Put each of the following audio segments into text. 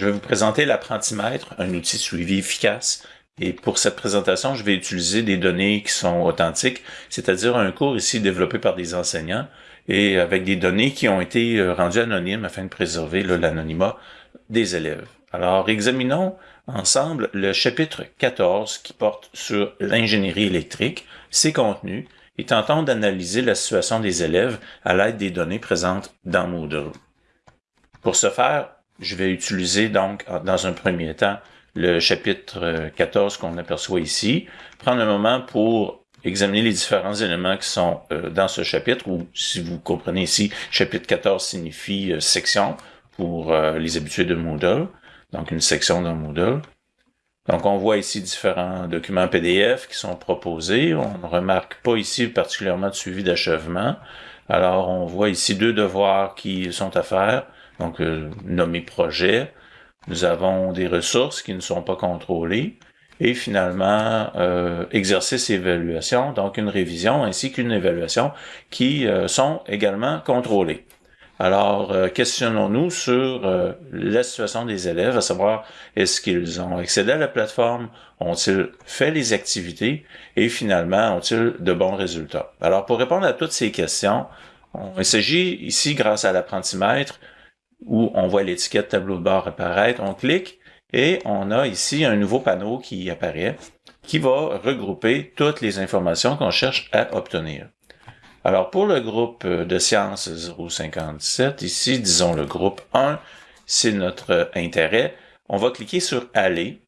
Je vais vous présenter l'apprentimètre, un outil suivi efficace. Et pour cette présentation, je vais utiliser des données qui sont authentiques, c'est-à-dire un cours ici développé par des enseignants et avec des données qui ont été euh, rendues anonymes afin de préserver l'anonymat des élèves. Alors, examinons ensemble le chapitre 14 qui porte sur l'ingénierie électrique, ses contenus, et tentons d'analyser la situation des élèves à l'aide des données présentes dans Moodle. Pour ce faire, je vais utiliser donc, dans un premier temps, le chapitre 14 qu'on aperçoit ici, prendre un moment pour examiner les différents éléments qui sont euh, dans ce chapitre, ou si vous comprenez ici, chapitre 14 signifie euh, section pour euh, les habitués de Moodle, donc une section dans Moodle. Donc on voit ici différents documents PDF qui sont proposés. On ne remarque pas ici particulièrement de suivi d'achèvement. Alors on voit ici deux devoirs qui sont à faire donc euh, nommé projet. Nous avons des ressources qui ne sont pas contrôlées et finalement euh, exercice évaluation, donc une révision ainsi qu'une évaluation qui euh, sont également contrôlées. Alors, euh, questionnons-nous sur la situation des élèves, à savoir est-ce qu'ils ont accédé à la plateforme, ont-ils fait les activités? Et finalement ont-ils de bons résultats? Alors, pour répondre à toutes ces questions, on, il s'agit ici, grâce à l'apprentimètre, où on voit l'étiquette tableau de bord apparaître, on clique et on a ici un nouveau panneau qui apparaît qui va regrouper toutes les informations qu'on cherche à obtenir. Alors pour le groupe de sciences 057, ici disons le groupe 1, c'est notre intérêt, on va cliquer sur aller,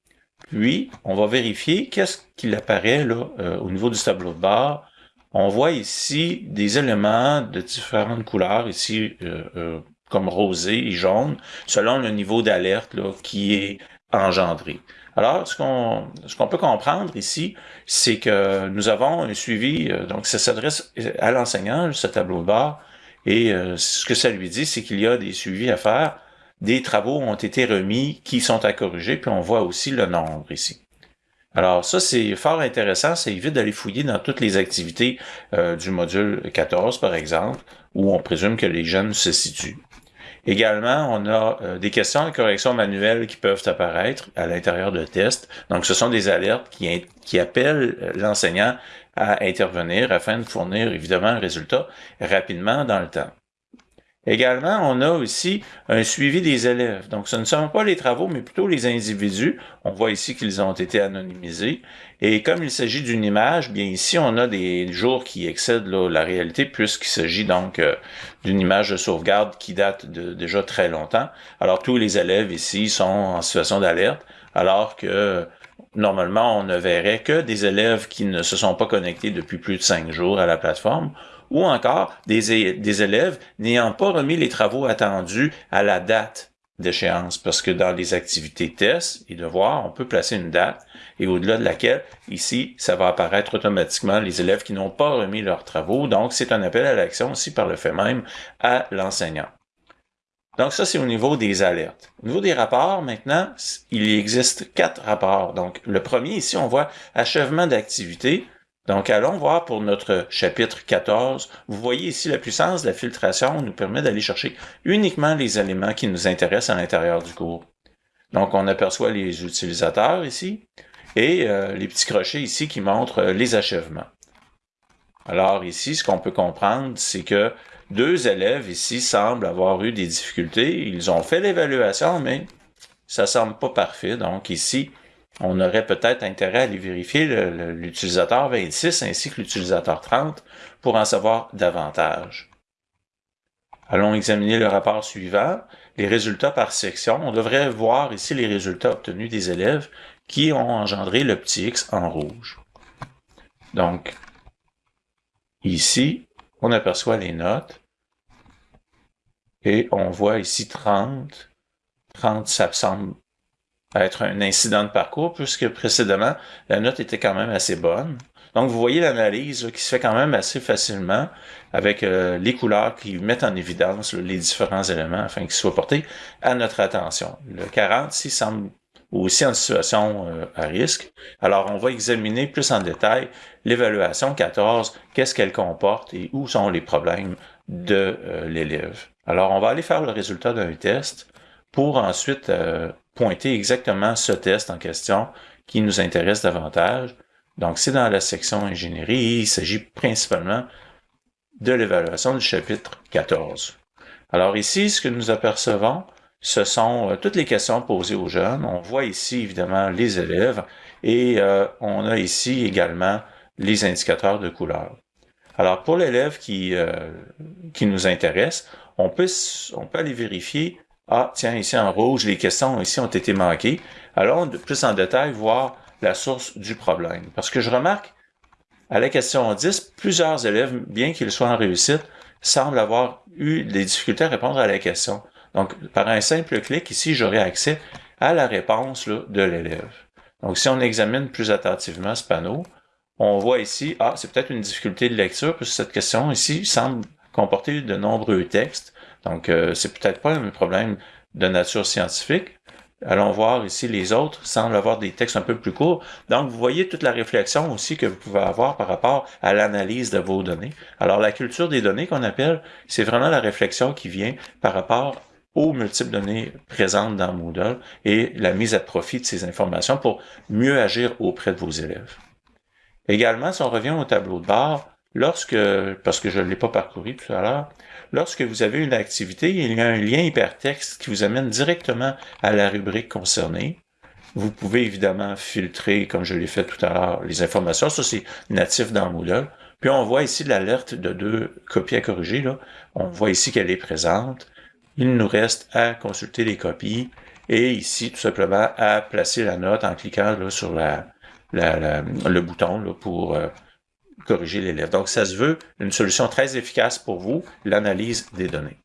puis on va vérifier qu'est-ce qu'il apparaît là euh, au niveau du tableau de bord. On voit ici des éléments de différentes couleurs, ici euh, euh, comme rosé et jaune, selon le niveau d'alerte qui est engendré. Alors, ce qu'on qu'on peut comprendre ici, c'est que nous avons un suivi, euh, donc ça s'adresse à l'enseignant, ce tableau de bord, et euh, ce que ça lui dit, c'est qu'il y a des suivis à faire, des travaux ont été remis qui sont à corriger, puis on voit aussi le nombre ici. Alors ça, c'est fort intéressant, ça évite d'aller fouiller dans toutes les activités euh, du module 14, par exemple, où on présume que les jeunes se situent. Également, on a euh, des questions de correction manuelle qui peuvent apparaître à l'intérieur de tests. Donc, ce sont des alertes qui, appellent euh, l'enseignant à intervenir afin de fournir évidemment un résultat rapidement dans le temps. Également, on a aussi un suivi des élèves. Donc, ce ne sont pas les travaux, mais plutôt les individus. On voit ici qu'ils ont été anonymisés. Et comme il s'agit d'une image, bien ici, on a des jours qui excèdent la réalité, puisqu'il s'agit donc euh, d'une image de sauvegarde qui date de déjà très longtemps. Alors, tous les élèves ici sont en situation d'alerte, alors que normalement, on ne verrait que des élèves qui ne se sont pas connectés depuis plus de cinq jours à la plateforme ou encore des, élèves n'ayant pas remis les travaux attendus à la date d'échéance, parce que dans les activités tests et devoirs, on peut placer une date et au-delà de laquelle, ici, ça va apparaître automatiquement les élèves qui n'ont pas remis leurs travaux. Donc, c'est un appel à l'action aussi par le fait même à l'enseignant. Donc, ça, c'est au niveau des alertes. Au niveau des rapports, maintenant, il existe quatre rapports. Donc, le premier, ici, on voit achèvement d'activité. Donc, allons voir pour notre chapitre 14. Vous voyez ici la puissance de la filtration nous permet d'aller chercher uniquement les éléments qui nous intéressent à l'intérieur du cours. Donc, on aperçoit les utilisateurs ici et euh, les petits crochets ici qui montrent euh, les achèvements. Alors ici, ce qu'on peut comprendre, c'est que deux élèves ici semblent avoir eu des difficultés. Ils ont fait l'évaluation, mais ça semble pas parfait. Donc ici, on aurait peut-être intérêt à aller vérifier l'utilisateur 26 ainsi que l'utilisateur 30 pour en savoir davantage. Allons examiner le rapport suivant, les résultats par section. On devrait voir ici les résultats obtenus des élèves qui ont engendré le petit x en rouge. Donc, ici, on aperçoit les notes et on voit ici 30. 30, ça semble être un incident de parcours, puisque précédemment, la note était quand même assez bonne. Donc, vous voyez l'analyse qui se fait quand même assez facilement avec euh, les couleurs qui mettent en évidence les différents éléments afin qu'ils soient portés à notre attention. Le 40 ici semble aussi en situation euh, à risque. Alors, on va examiner plus en détail l'évaluation 14, qu'est-ce qu'elle comporte et où sont les problèmes de euh, l'élève. Alors, on va aller faire le résultat d'un test pour ensuite pointer exactement ce test en question qui nous intéresse davantage. Donc, c'est dans la section ingénierie il s'agit principalement de l'évaluation du chapitre 14. Alors ici, ce que nous apercevons, ce sont euh, toutes les questions posées aux jeunes. On voit ici, évidemment, les élèves et euh, on a ici également les indicateurs de couleur. Alors, pour l'élève qui, euh, qui nous intéresse, on peut, on peut aller vérifier, ah, tiens, ici en rouge, les questions ici ont été manquées. Alors, plus en détail, voir la source du problème. Parce que je remarque, à la question 10, plusieurs élèves, bien qu'ils soient en réussite, semblent avoir eu des difficultés à répondre à la question. Donc, par un simple clic, ici, j'aurai accès à la réponse de l'élève. Donc, si on examine plus attentivement ce panneau, on voit ici, ah, c'est peut-être une difficulté de lecture, puisque cette question ici semble comporter de nombreux textes. Donc, euh, c'est peut-être pas un problème de nature scientifique. Allons voir ici les autres, semblent avoir des textes un peu plus courts. Donc, vous voyez toute la réflexion aussi que vous pouvez avoir par rapport à l'analyse de vos données. Alors, la culture des données qu'on appelle, c'est vraiment la réflexion qui vient par rapport aux multiples données présentes dans Moodle et la mise à profit de ces informations pour mieux agir auprès de vos élèves. Également, si on revient au tableau de bord, lorsque, parce que je ne l'ai pas parcouru tout à l'heure, lorsque vous avez une activité, il y a un lien hypertexte qui vous amène directement à la rubrique concernée. Vous pouvez évidemment filtrer, comme je l'ai fait tout à l'heure, les informations. Ça, c'est natif dans Moodle. Puis on voit ici l'alerte de deux copies à corriger. Là. On voit ici qu'elle est présente. Il nous reste à consulter les copies et ici, tout simplement, à placer la note en cliquant sur le bouton pour euh, corriger l'élève. Donc, ça se veut une solution très efficace pour vous, l'analyse des données.